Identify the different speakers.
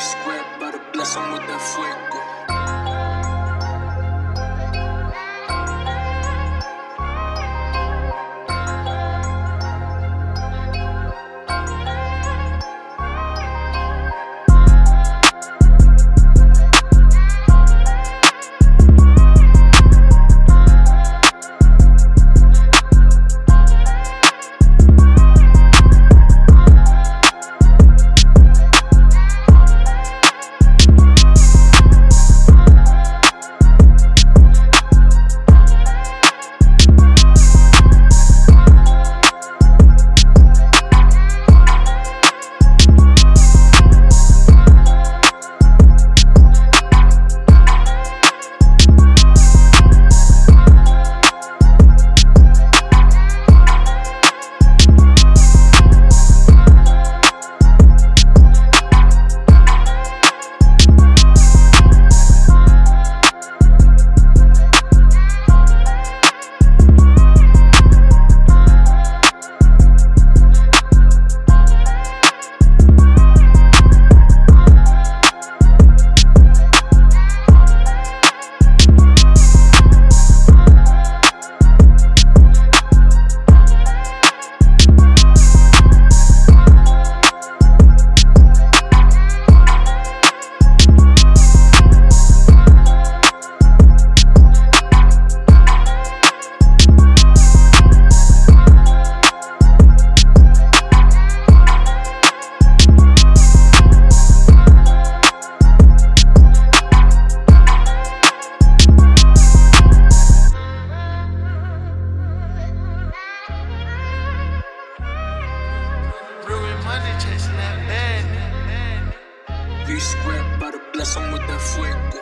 Speaker 1: script, but bless
Speaker 2: him with that
Speaker 1: flick. By the bless, I'm with that fuego.